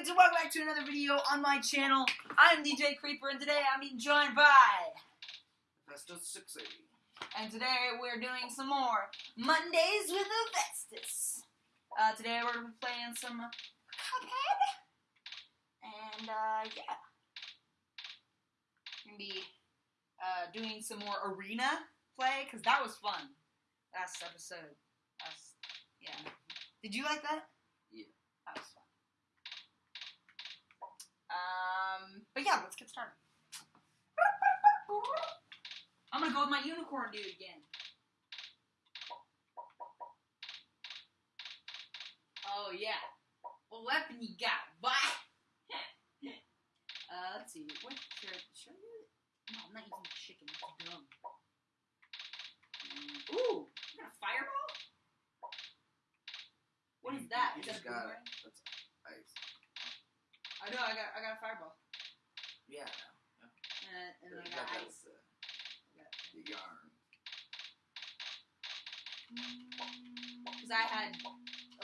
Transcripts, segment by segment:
dudes, and welcome back to another video on my channel. I'm DJ Creeper, and today I'm being joined by... Festus 680. And today we're doing some more Mondays with Avestus. Uh, today we're going to be playing some Cuphead. And, uh, yeah. We're going to be uh, doing some more arena play, because that was fun. Last episode. Last, yeah. Did you like that? Yeah. That was fun. Um, but yeah, let's get started. I'm gonna go with my unicorn dude again. Oh yeah. What weapon you got, boy? uh, let's see. What should I, should I do? No, I'm not using chicken. That's dumb. Mm, Ooh, you got a fireball? What is that? You Is that got boomerang? I know. I got. I got a fireball. Yeah. And, and then I got ice. uh, the yarn. Because I had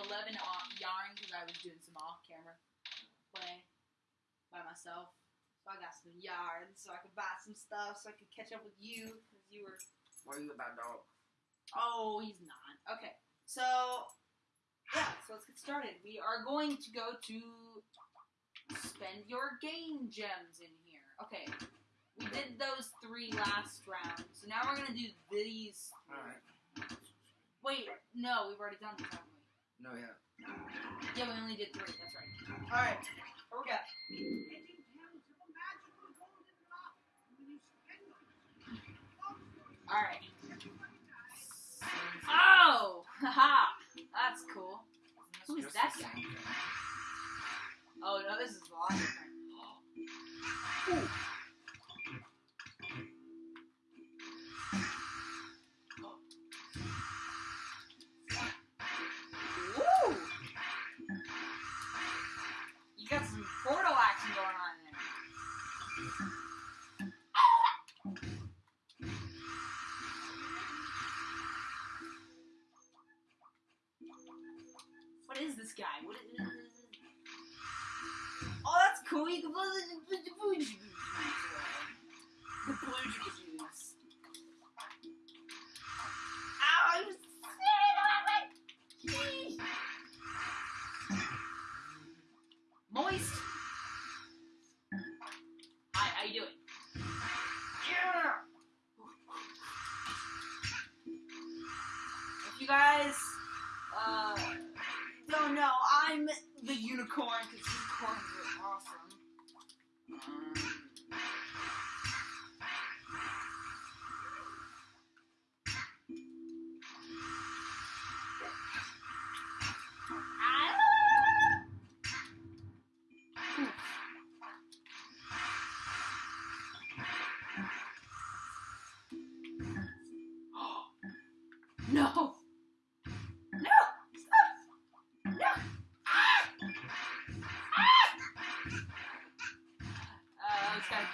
11 off yarn because I was doing some off camera play by myself. So I got some yarn so I could buy some stuff so I could catch up with you because you were. What are you about, dog? Oh, he's not. Okay. So, yeah, so let's get started. We are going to go to spend your game gems in here. Okay. We did those three last round. So now we're going to do these. Alright. Wait, no, we've already done this, haven't we? No, yeah. Yeah, we only did three. That's right. All right. Here we go. All right. Oh, haha. That's cool. Who is that guy? Oh no, this is a lot different. Woo! You got some portal action going on there. What is this guy? What is, Oh, that's cool. You can blow the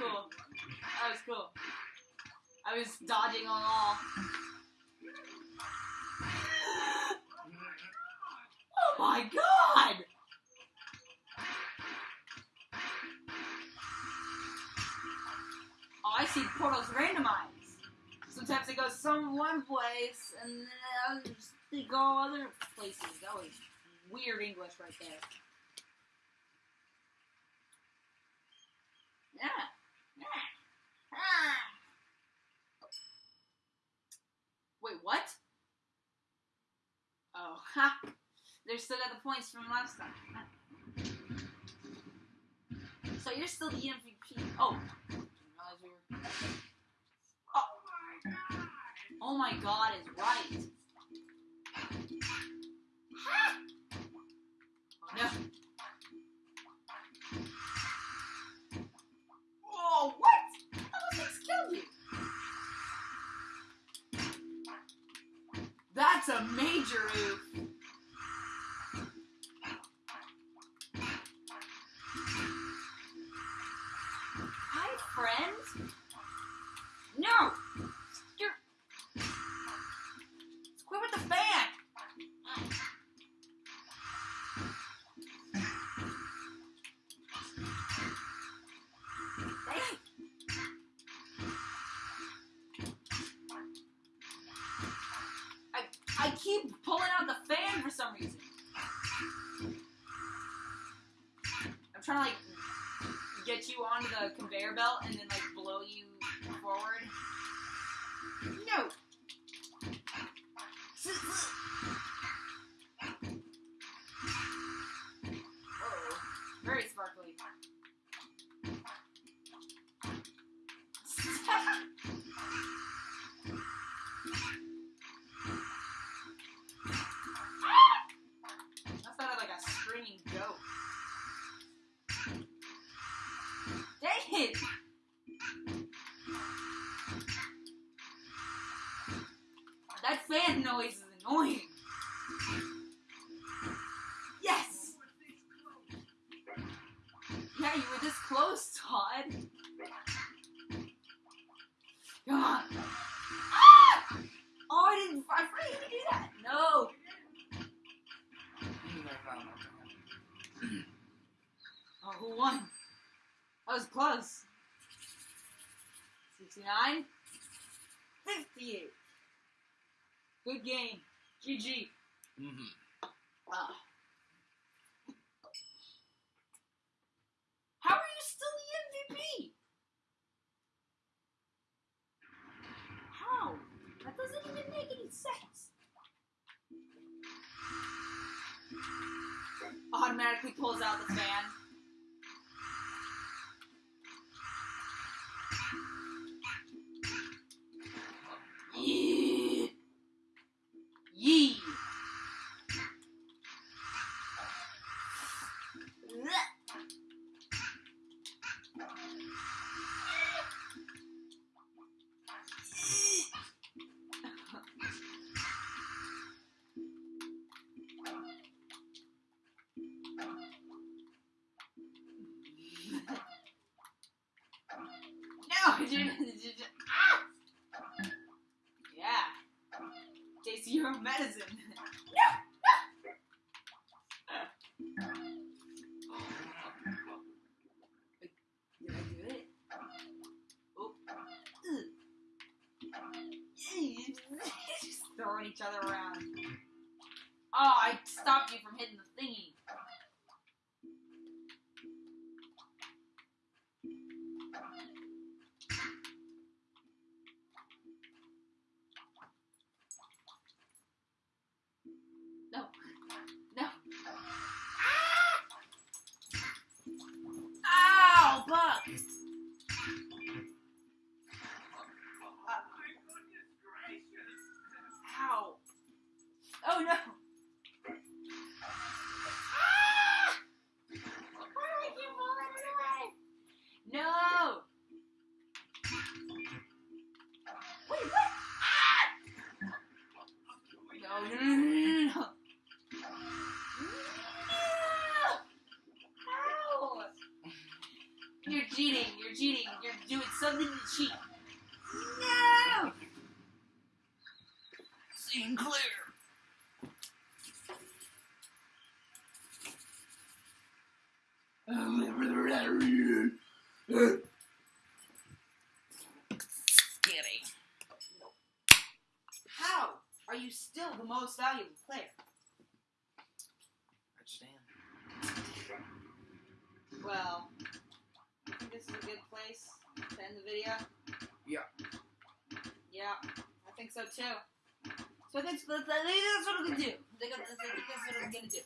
cool. That was cool. I was dodging on all. Oh my god! Oh, I see portals randomized. Sometimes they go some one place, and then others they go other places. That was weird English right there. Yeah. Ah. Wait, what? Oh, ha! They're still at the points from last time. So you're still the MVP. Oh. Oh. Oh my god is right. Oh no. Oh, what? How those things kill you? That's a oof. You onto the conveyor belt and then like blow you forward. No. noise is annoying. Yes! Yeah, you were this close, Todd. God. Ah! Oh, I didn't. I forgot you could do that. No. Oh, who won? That was close. 69? 58. Good game. GG. Mm-hmm. Ah. How are you still the MVP? How? That doesn't even make any sense. Automatically pulls out the fan. Ah! Yeah. Taste your own medicine. Did I do it? Oh. Ugh. Just throwing each other around. Oh, I stopped you from hitting the thingy. No. No. Ah! Ow, Buck! Ow. Oh no! Ah! Why do I keep falling away? No! Wait, what? Ah! No, no, no, no, no, no. No! Ow! You're cheating. You're cheating. You're doing something to cheat. No! Seeing clear. Skitty. How are you still the most valuable player? Understand. Well, I think this is a good place to end the video. Yeah. Yeah, I think so too. So I think that's, I think that's what I'm gonna do. I think that's, I think that's what I'm gonna do.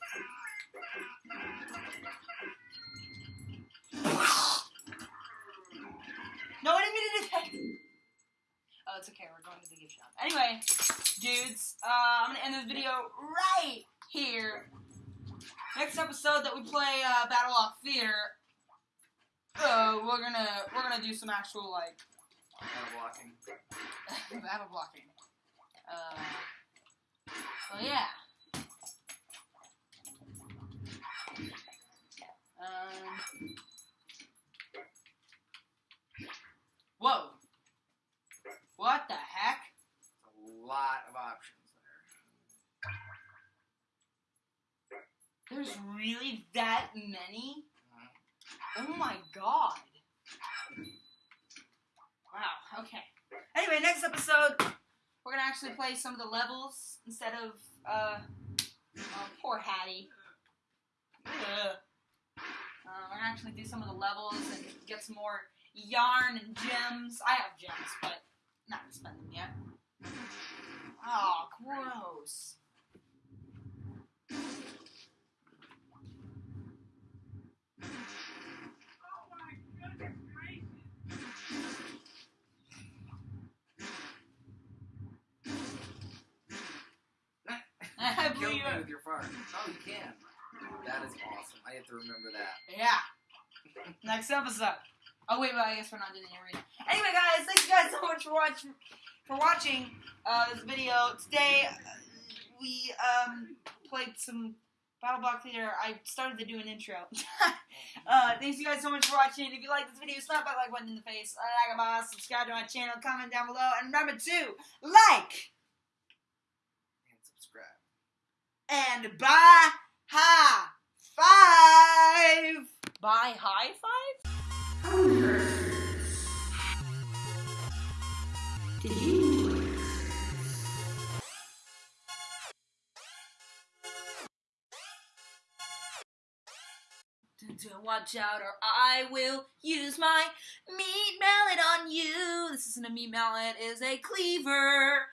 No, I didn't mean to do that. Oh, it's okay. We're going to the gift shop. Anyway, dudes, uh, I'm gonna end this video right here. Next episode that we play uh, Battle Block Theater, uh, we're gonna we're gonna do some actual like of blocking. battle blocking. Uh, so yeah. Um. Whoa. What the heck? A lot of options there. There's really that many? Oh my god. Wow, okay. Anyway, next episode, we're gonna actually play some of the levels instead of Uh, oh, poor Hatty. Uh, we're gonna actually do some of the levels and get some more yarn and gems. I have gems, but not gonna spend them yet. Oh, gross. I blew Kill me with your fart. Oh, you can. That is awesome. I have to remember that. Yeah. Next episode. Oh wait, but I guess we're not doing arena. Anyway, guys, thank you guys so much for watching for watching uh, this video. Today uh, we um, played some Battle Block Theater. I started to do an intro. uh, thanks you guys so much for watching. If you like this video, slap that like button in the face. Like a boss, subscribe to my channel, comment down below, and remember to like And subscribe. And bye high five. Bye high five. Did you watch out or I will use my meat mallet on you. This isn't a meat mallet, it is a cleaver.